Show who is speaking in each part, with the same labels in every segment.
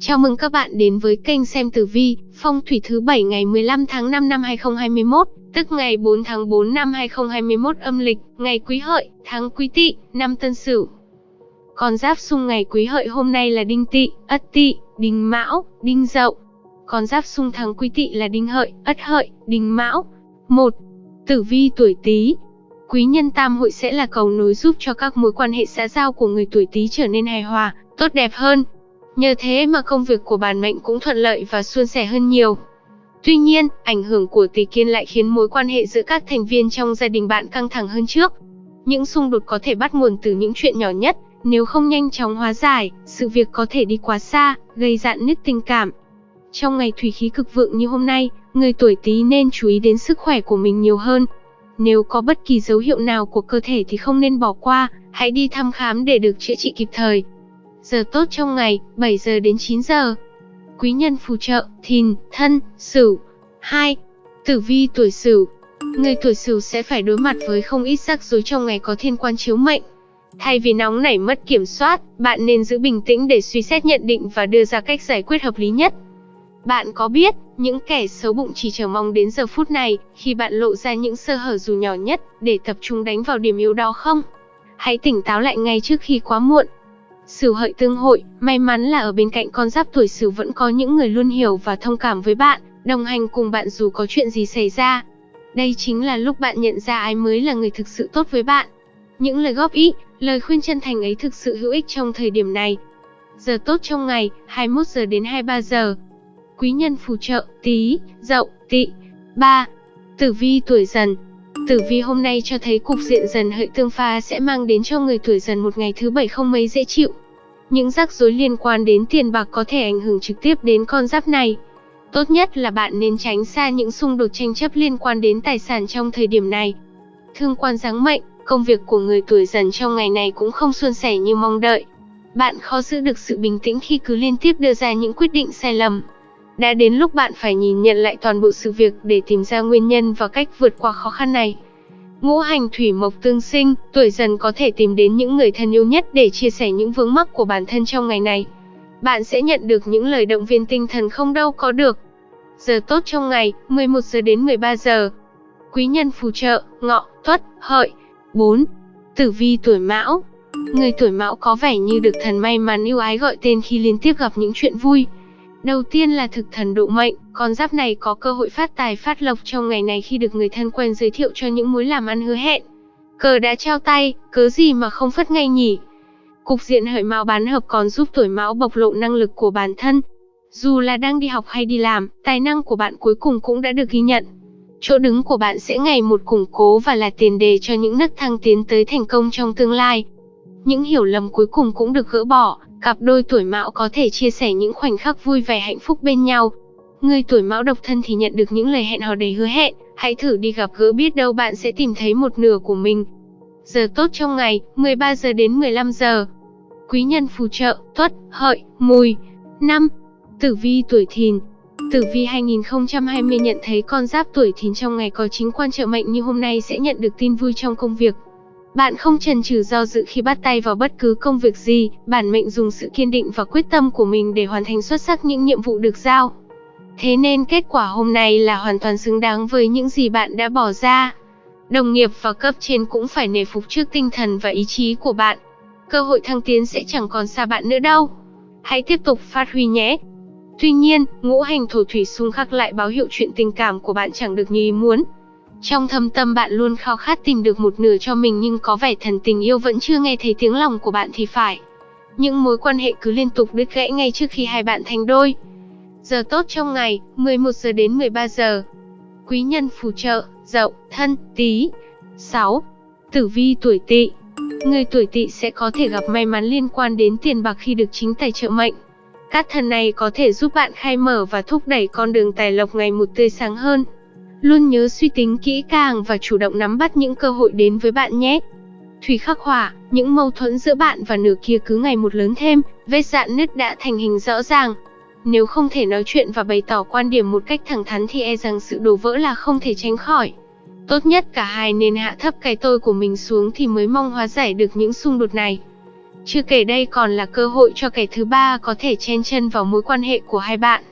Speaker 1: Chào mừng các bạn đến với kênh xem tử vi, phong thủy thứ 7 ngày 15 tháng 5 năm 2021, tức ngày 4 tháng 4 năm 2021 âm lịch, ngày Quý Hợi, tháng Quý Tỵ, năm Tân Sửu. Con giáp xung ngày Quý Hợi hôm nay là Đinh Tỵ, Ất Tỵ, Đinh Mão, Đinh Dậu. Con giáp xung tháng Quý Tỵ là Đinh Hợi, Ất Hợi, Đinh Mão. 1. Tử vi tuổi Tý. Quý nhân tam hội sẽ là cầu nối giúp cho các mối quan hệ xã giao của người tuổi Tý trở nên hài hòa, tốt đẹp hơn, Nhờ thế mà công việc của bản mệnh cũng thuận lợi và suôn sẻ hơn nhiều. Tuy nhiên, ảnh hưởng của tỷ kiên lại khiến mối quan hệ giữa các thành viên trong gia đình bạn căng thẳng hơn trước. Những xung đột có thể bắt nguồn từ những chuyện nhỏ nhất, nếu không nhanh chóng hóa giải, sự việc có thể đi quá xa, gây dạn nứt tình cảm. Trong ngày thủy khí cực vượng như hôm nay, người tuổi Tý nên chú ý đến sức khỏe của mình nhiều hơn. Nếu có bất kỳ dấu hiệu nào của cơ thể thì không nên bỏ qua, hãy đi thăm khám để được chữa trị kịp thời. Giờ tốt trong ngày, 7 giờ đến 9 giờ. Quý nhân phù trợ, thìn, thân, sửu. 2. Tử vi tuổi sửu. Người tuổi sửu sẽ phải đối mặt với không ít rắc rối trong ngày có thiên quan chiếu mệnh. Thay vì nóng nảy mất kiểm soát, bạn nên giữ bình tĩnh để suy xét nhận định và đưa ra cách giải quyết hợp lý nhất. Bạn có biết, những kẻ xấu bụng chỉ chờ mong đến giờ phút này, khi bạn lộ ra những sơ hở dù nhỏ nhất, để tập trung đánh vào điểm yếu đó không? Hãy tỉnh táo lại ngay trước khi quá muộn. Sửu hợi tương hội, may mắn là ở bên cạnh con giáp tuổi Sửu vẫn có những người luôn hiểu và thông cảm với bạn, đồng hành cùng bạn dù có chuyện gì xảy ra. Đây chính là lúc bạn nhận ra ai mới là người thực sự tốt với bạn. Những lời góp ý, lời khuyên chân thành ấy thực sự hữu ích trong thời điểm này. Giờ tốt trong ngày, 21 giờ đến 23 giờ. Quý nhân phù trợ, tí, dậu, tỵ. 3. Tử vi tuổi dần, Tử vi hôm nay cho thấy cục diện dần hợi tương pha sẽ mang đến cho người tuổi dần một ngày thứ bảy không mấy dễ chịu. Những rắc rối liên quan đến tiền bạc có thể ảnh hưởng trực tiếp đến con giáp này. Tốt nhất là bạn nên tránh xa những xung đột tranh chấp liên quan đến tài sản trong thời điểm này. Thương quan giáng mệnh, công việc của người tuổi dần trong ngày này cũng không suôn sẻ như mong đợi. Bạn khó giữ được sự bình tĩnh khi cứ liên tiếp đưa ra những quyết định sai lầm. Đã đến lúc bạn phải nhìn nhận lại toàn bộ sự việc để tìm ra nguyên nhân và cách vượt qua khó khăn này. Ngũ hành thủy mộc tương sinh, tuổi dần có thể tìm đến những người thân yêu nhất để chia sẻ những vướng mắc của bản thân trong ngày này. Bạn sẽ nhận được những lời động viên tinh thần không đâu có được. Giờ tốt trong ngày, 11 giờ đến 13 giờ. Quý nhân phù trợ, ngọ, tuất, hợi. 4. Tử vi tuổi mão. Người tuổi mão có vẻ như được thần may mắn yêu ái gọi tên khi liên tiếp gặp những chuyện vui, Đầu tiên là thực thần độ mệnh, con giáp này có cơ hội phát tài phát lộc trong ngày này khi được người thân quen giới thiệu cho những mối làm ăn hứa hẹn. Cờ đã trao tay, cớ gì mà không phất ngay nhỉ? Cục diện hợi mão bán hợp còn giúp tuổi mão bộc lộ năng lực của bản thân. Dù là đang đi học hay đi làm, tài năng của bạn cuối cùng cũng đã được ghi nhận. Chỗ đứng của bạn sẽ ngày một củng cố và là tiền đề cho những nấc thang tiến tới thành công trong tương lai. Những hiểu lầm cuối cùng cũng được gỡ bỏ, Cặp đôi tuổi mão có thể chia sẻ những khoảnh khắc vui vẻ hạnh phúc bên nhau. Người tuổi mão độc thân thì nhận được những lời hẹn hò đầy hứa hẹn, hãy thử đi gặp gỡ biết đâu bạn sẽ tìm thấy một nửa của mình. Giờ tốt trong ngày, 13 giờ đến 15 giờ. Quý nhân phù trợ, tuất, hợi, mùi. 5. Tử vi tuổi thìn, Tử vi 2020 nhận thấy con giáp tuổi thìn trong ngày có chính quan trợ mệnh như hôm nay sẽ nhận được tin vui trong công việc. Bạn không chần chừ do dự khi bắt tay vào bất cứ công việc gì, bản mệnh dùng sự kiên định và quyết tâm của mình để hoàn thành xuất sắc những nhiệm vụ được giao. Thế nên kết quả hôm nay là hoàn toàn xứng đáng với những gì bạn đã bỏ ra. Đồng nghiệp và cấp trên cũng phải nể phục trước tinh thần và ý chí của bạn. Cơ hội thăng tiến sẽ chẳng còn xa bạn nữa đâu. Hãy tiếp tục phát huy nhé. Tuy nhiên, ngũ hành thổ thủy xung khắc lại báo hiệu chuyện tình cảm của bạn chẳng được như ý muốn. Trong thâm tâm bạn luôn khao khát tìm được một nửa cho mình nhưng có vẻ thần tình yêu vẫn chưa nghe thấy tiếng lòng của bạn thì phải. Những mối quan hệ cứ liên tục đứt gãy ngay trước khi hai bạn thành đôi. Giờ tốt trong ngày, 11 giờ đến 13 giờ. Quý nhân phù trợ, dậu, thân, tí. 6. Tử vi tuổi tỵ Người tuổi tỵ sẽ có thể gặp may mắn liên quan đến tiền bạc khi được chính tài trợ mệnh. Các thần này có thể giúp bạn khai mở và thúc đẩy con đường tài lộc ngày một tươi sáng hơn. Luôn nhớ suy tính kỹ càng và chủ động nắm bắt những cơ hội đến với bạn nhé. Thủy khắc hỏa, những mâu thuẫn giữa bạn và nửa kia cứ ngày một lớn thêm, vết dạn nứt đã thành hình rõ ràng. Nếu không thể nói chuyện và bày tỏ quan điểm một cách thẳng thắn thì e rằng sự đổ vỡ là không thể tránh khỏi. Tốt nhất cả hai nên hạ thấp cái tôi của mình xuống thì mới mong hóa giải được những xung đột này. Chưa kể đây còn là cơ hội cho kẻ thứ ba có thể chen chân vào mối quan hệ của hai bạn.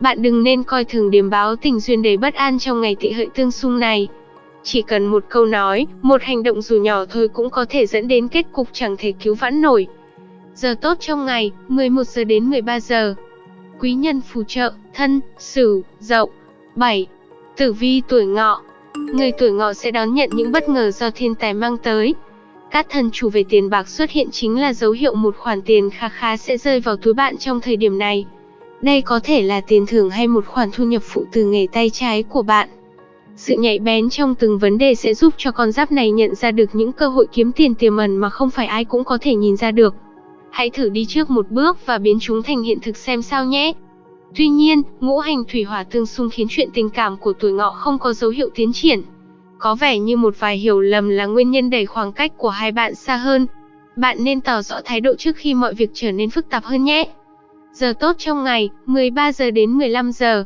Speaker 1: Bạn đừng nên coi thường điểm báo tình duyên đầy bất an trong ngày tị hợi tương xung này. Chỉ cần một câu nói, một hành động dù nhỏ thôi cũng có thể dẫn đến kết cục chẳng thể cứu vãn nổi. Giờ tốt trong ngày, 11 giờ đến 13 giờ. Quý nhân phù trợ, thân, sửu, dậu. 7. Tử vi tuổi ngọ. Người tuổi ngọ sẽ đón nhận những bất ngờ do thiên tài mang tới. Các thần chủ về tiền bạc xuất hiện chính là dấu hiệu một khoản tiền khá khá sẽ rơi vào túi bạn trong thời điểm này. Đây có thể là tiền thưởng hay một khoản thu nhập phụ từ nghề tay trái của bạn. Sự nhạy bén trong từng vấn đề sẽ giúp cho con giáp này nhận ra được những cơ hội kiếm tiền tiềm ẩn mà không phải ai cũng có thể nhìn ra được. Hãy thử đi trước một bước và biến chúng thành hiện thực xem sao nhé. Tuy nhiên, ngũ hành thủy hỏa tương xung khiến chuyện tình cảm của tuổi ngọ không có dấu hiệu tiến triển. Có vẻ như một vài hiểu lầm là nguyên nhân đẩy khoảng cách của hai bạn xa hơn. Bạn nên tỏ rõ thái độ trước khi mọi việc trở nên phức tạp hơn nhé. Giờ tốt trong ngày, 13 giờ đến 15 giờ.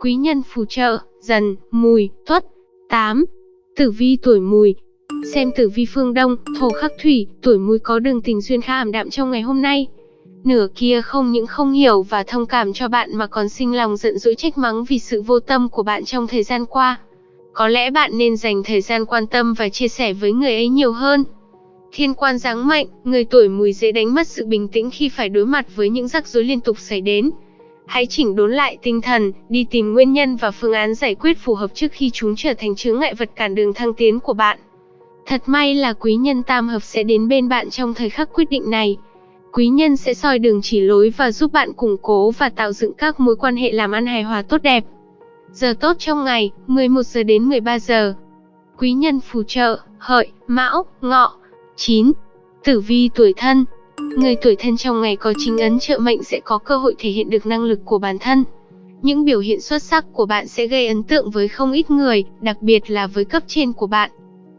Speaker 1: Quý nhân phù trợ, dần, mùi, tuất. 8. Tử vi tuổi mùi. Xem tử vi phương Đông, thổ khắc thủy, tuổi mùi có đường tình duyên khá ảm đạm trong ngày hôm nay. Nửa kia không những không hiểu và thông cảm cho bạn mà còn sinh lòng giận dỗi trách mắng vì sự vô tâm của bạn trong thời gian qua. Có lẽ bạn nên dành thời gian quan tâm và chia sẻ với người ấy nhiều hơn. Thiên quan giáng mạnh, người tuổi mùi dễ đánh mất sự bình tĩnh khi phải đối mặt với những rắc rối liên tục xảy đến. Hãy chỉnh đốn lại tinh thần, đi tìm nguyên nhân và phương án giải quyết phù hợp trước khi chúng trở thành chướng ngại vật cản đường thăng tiến của bạn. Thật may là quý nhân tam hợp sẽ đến bên bạn trong thời khắc quyết định này. Quý nhân sẽ soi đường chỉ lối và giúp bạn củng cố và tạo dựng các mối quan hệ làm ăn hài hòa tốt đẹp. Giờ tốt trong ngày, 11 giờ đến 13 giờ. Quý nhân phù trợ, hợi, mão, ngọ. 9. Tử vi tuổi thân Người tuổi thân trong ngày có chính ấn trợ mệnh sẽ có cơ hội thể hiện được năng lực của bản thân. Những biểu hiện xuất sắc của bạn sẽ gây ấn tượng với không ít người, đặc biệt là với cấp trên của bạn.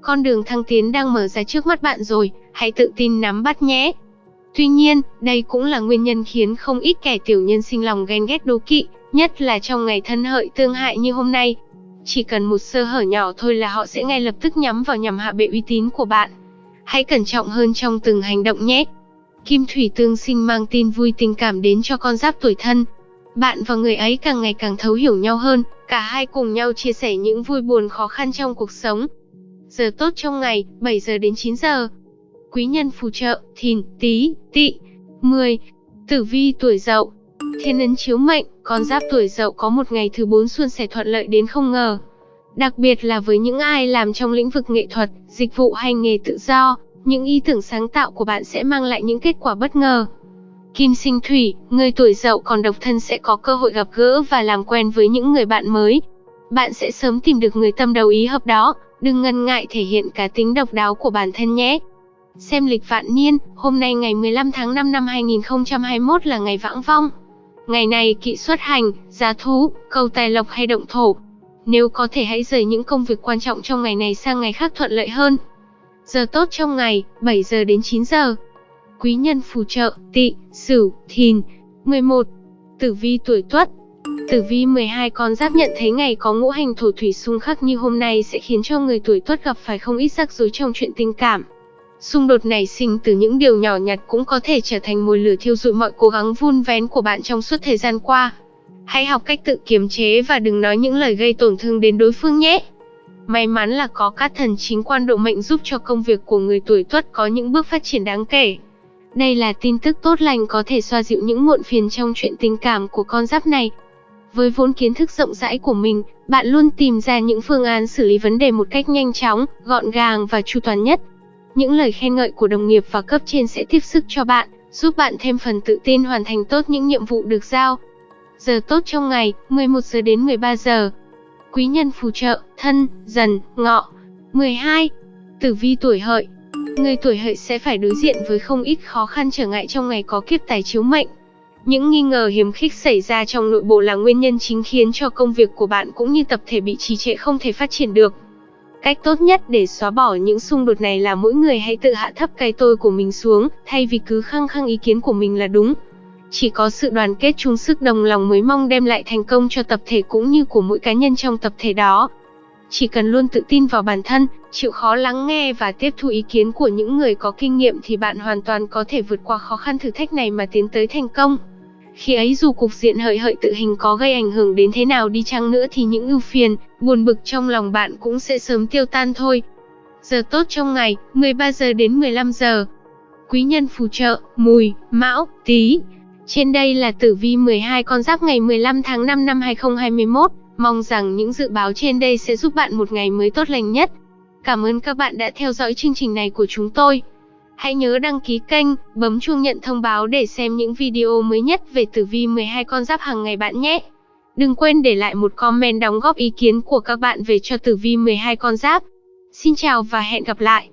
Speaker 1: Con đường thăng tiến đang mở ra trước mắt bạn rồi, hãy tự tin nắm bắt nhé. Tuy nhiên, đây cũng là nguyên nhân khiến không ít kẻ tiểu nhân sinh lòng ghen ghét đố kỵ, nhất là trong ngày thân hợi tương hại như hôm nay. Chỉ cần một sơ hở nhỏ thôi là họ sẽ ngay lập tức nhắm vào nhằm hạ bệ uy tín của bạn. Hãy cẩn trọng hơn trong từng hành động nhé. Kim thủy tương sinh mang tin vui tình cảm đến cho con giáp tuổi thân. Bạn và người ấy càng ngày càng thấu hiểu nhau hơn, cả hai cùng nhau chia sẻ những vui buồn khó khăn trong cuộc sống. Giờ tốt trong ngày, 7 giờ đến 9 giờ. Quý nhân phù trợ, thìn, tí, Tị, 10. Tử vi tuổi dậu. Thiên ấn chiếu mệnh, con giáp tuổi dậu có một ngày thứ bốn xuân sẻ thuận lợi đến không ngờ. Đặc biệt là với những ai làm trong lĩnh vực nghệ thuật, dịch vụ hay nghề tự do, những ý tưởng sáng tạo của bạn sẽ mang lại những kết quả bất ngờ. Kim sinh thủy, người tuổi dậu còn độc thân sẽ có cơ hội gặp gỡ và làm quen với những người bạn mới. Bạn sẽ sớm tìm được người tâm đầu ý hợp đó, đừng ngần ngại thể hiện cá tính độc đáo của bản thân nhé. Xem lịch vạn niên, hôm nay ngày 15 tháng 5 năm 2021 là ngày vãng vong. Ngày này kỵ xuất hành, giá thú, cầu tài lộc hay động thổ. Nếu có thể hãy rời những công việc quan trọng trong ngày này sang ngày khác thuận lợi hơn. Giờ tốt trong ngày, 7 giờ đến 9 giờ. Quý nhân phù trợ, tỵ, sửu, thìn. 11. Tử vi tuổi tuất. Tử vi 12 con giáp nhận thấy ngày có ngũ hành thổ thủy xung khắc như hôm nay sẽ khiến cho người tuổi tuất gặp phải không ít rắc rối trong chuyện tình cảm. Xung đột nảy sinh từ những điều nhỏ nhặt cũng có thể trở thành mồi lửa thiêu dụi mọi cố gắng vun vén của bạn trong suốt thời gian qua. Hãy học cách tự kiềm chế và đừng nói những lời gây tổn thương đến đối phương nhé. May mắn là có các thần chính quan độ mệnh giúp cho công việc của người tuổi tuất có những bước phát triển đáng kể. Đây là tin tức tốt lành có thể xoa dịu những muộn phiền trong chuyện tình cảm của con giáp này. Với vốn kiến thức rộng rãi của mình, bạn luôn tìm ra những phương án xử lý vấn đề một cách nhanh chóng, gọn gàng và chu toàn nhất. Những lời khen ngợi của đồng nghiệp và cấp trên sẽ tiếp sức cho bạn, giúp bạn thêm phần tự tin hoàn thành tốt những nhiệm vụ được giao. Giờ tốt trong ngày, 11 giờ đến 13 giờ. Quý nhân phù trợ, thân, dần, ngọ. 12. Tử vi tuổi hợi. Người tuổi hợi sẽ phải đối diện với không ít khó khăn trở ngại trong ngày có kiếp tài chiếu mệnh. Những nghi ngờ hiếm khích xảy ra trong nội bộ là nguyên nhân chính khiến cho công việc của bạn cũng như tập thể bị trì trệ không thể phát triển được. Cách tốt nhất để xóa bỏ những xung đột này là mỗi người hãy tự hạ thấp cái tôi của mình xuống, thay vì cứ khăng khăng ý kiến của mình là đúng. Chỉ có sự đoàn kết chung sức đồng lòng mới mong đem lại thành công cho tập thể cũng như của mỗi cá nhân trong tập thể đó. Chỉ cần luôn tự tin vào bản thân, chịu khó lắng nghe và tiếp thu ý kiến của những người có kinh nghiệm thì bạn hoàn toàn có thể vượt qua khó khăn thử thách này mà tiến tới thành công. Khi ấy dù cục diện hợi hợi tự hình có gây ảnh hưởng đến thế nào đi chăng nữa thì những ưu phiền, buồn bực trong lòng bạn cũng sẽ sớm tiêu tan thôi. Giờ tốt trong ngày, 13 giờ đến 15 giờ. Quý nhân phù trợ, mùi, mão, tí. Trên đây là tử vi 12 con giáp ngày 15 tháng 5 năm 2021. Mong rằng những dự báo trên đây sẽ giúp bạn một ngày mới tốt lành nhất. Cảm ơn các bạn đã theo dõi chương trình này của chúng tôi. Hãy nhớ đăng ký kênh, bấm chuông nhận thông báo để xem những video mới nhất về tử vi 12 con giáp hàng ngày bạn nhé. Đừng quên để lại một comment đóng góp ý kiến của các bạn về cho tử vi 12 con giáp. Xin chào và hẹn gặp lại.